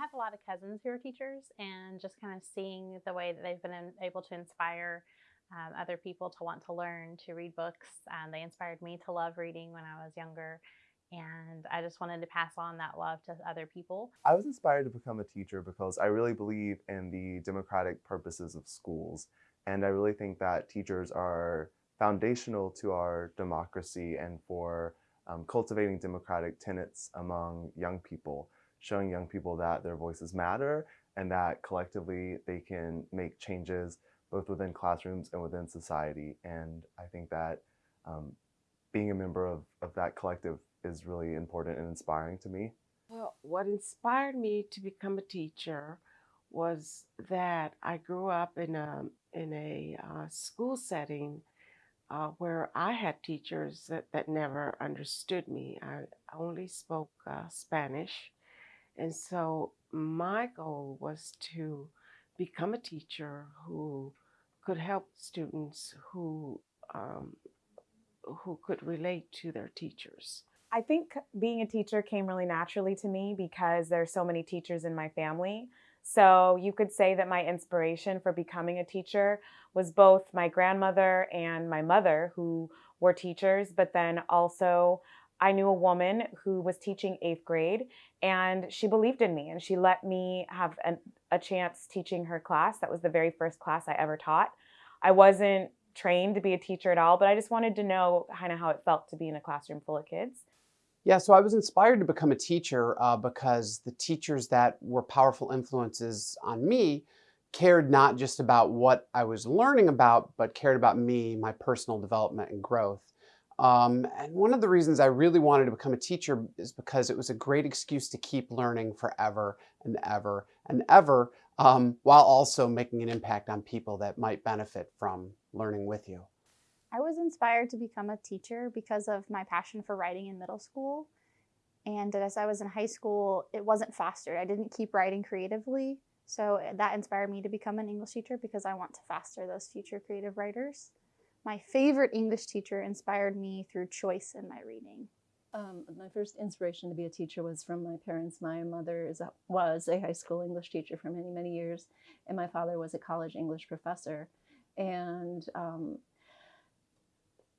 have a lot of cousins who are teachers and just kind of seeing the way that they've been able to inspire um, other people to want to learn to read books. Um, they inspired me to love reading when I was younger. And I just wanted to pass on that love to other people. I was inspired to become a teacher because I really believe in the democratic purposes of schools. And I really think that teachers are foundational to our democracy and for um, cultivating democratic tenets among young people, showing young people that their voices matter and that collectively they can make changes both within classrooms and within society. And I think that um, being a member of, of that collective is really important and inspiring to me. Well, what inspired me to become a teacher was that I grew up in a, in a uh, school setting uh, where I had teachers that, that never understood me. I only spoke uh, Spanish. And so my goal was to become a teacher who could help students who um, who could relate to their teachers. I think being a teacher came really naturally to me because there are so many teachers in my family. So you could say that my inspiration for becoming a teacher was both my grandmother and my mother who were teachers, but then also I knew a woman who was teaching eighth grade and she believed in me and she let me have an, a chance teaching her class. That was the very first class I ever taught. I wasn't trained to be a teacher at all, but I just wanted to know kind of how it felt to be in a classroom full of kids. Yeah, so I was inspired to become a teacher uh, because the teachers that were powerful influences on me cared not just about what I was learning about, but cared about me, my personal development and growth. Um, and one of the reasons I really wanted to become a teacher is because it was a great excuse to keep learning forever and ever and ever, um, while also making an impact on people that might benefit from learning with you. I was inspired to become a teacher because of my passion for writing in middle school. And as I was in high school, it wasn't fostered. I didn't keep writing creatively. So that inspired me to become an English teacher because I want to foster those future creative writers. My favorite English teacher inspired me through choice in my reading. Um, my first inspiration to be a teacher was from my parents. My mother is a, was a high school English teacher for many, many years, and my father was a college English professor. And um,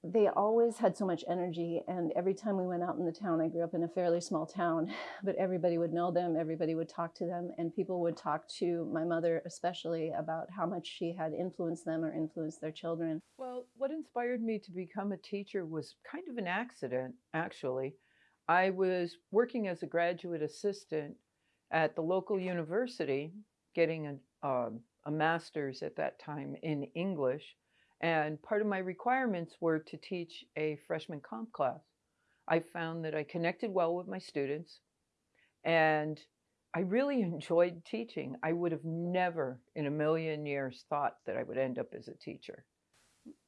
they always had so much energy and every time we went out in the town i grew up in a fairly small town but everybody would know them everybody would talk to them and people would talk to my mother especially about how much she had influenced them or influenced their children. Well what inspired me to become a teacher was kind of an accident actually. I was working as a graduate assistant at the local university getting a, uh, a master's at that time in english and part of my requirements were to teach a freshman comp class. I found that I connected well with my students and I really enjoyed teaching. I would have never in a million years thought that I would end up as a teacher.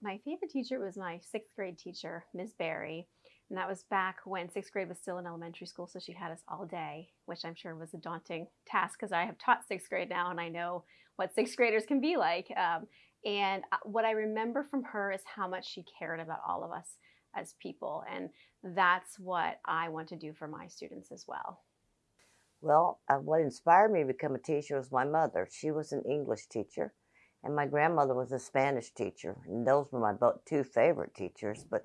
My favorite teacher was my sixth grade teacher, Ms. Barry. And that was back when sixth grade was still in elementary school, so she had us all day, which I'm sure was a daunting task because I have taught sixth grade now and I know what sixth graders can be like. Um, and uh, what I remember from her is how much she cared about all of us as people. And that's what I want to do for my students as well. Well, uh, what inspired me to become a teacher was my mother. She was an English teacher, and my grandmother was a Spanish teacher. And those were my two favorite teachers. But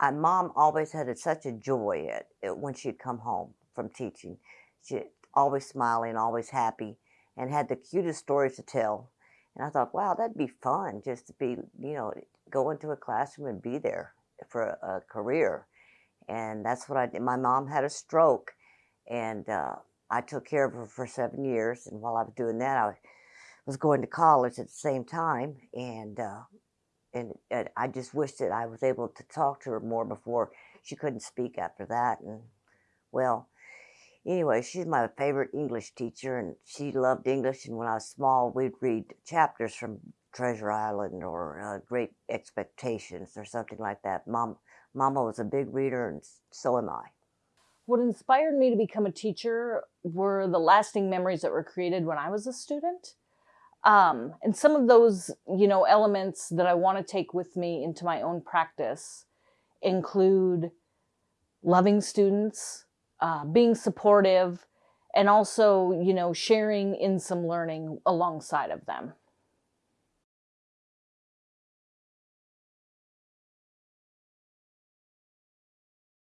my mom always had such a joy at, at when she'd come home from teaching. She always smiling, always happy, and had the cutest stories to tell. And I thought, wow, that'd be fun just to be, you know, go into a classroom and be there for a, a career. And that's what I did. My mom had a stroke and uh, I took care of her for seven years. And while I was doing that, I was going to college at the same time. And, uh, and, and I just wished that I was able to talk to her more before she couldn't speak after that. And well, anyway, she's my favorite English teacher, and she loved English. And when I was small, we'd read chapters from Treasure Island or uh, Great Expectations or something like that. Mom, Mama was a big reader, and so am I. What inspired me to become a teacher were the lasting memories that were created when I was a student. Um, and some of those, you know, elements that I want to take with me into my own practice include loving students, uh, being supportive, and also, you know, sharing in some learning alongside of them.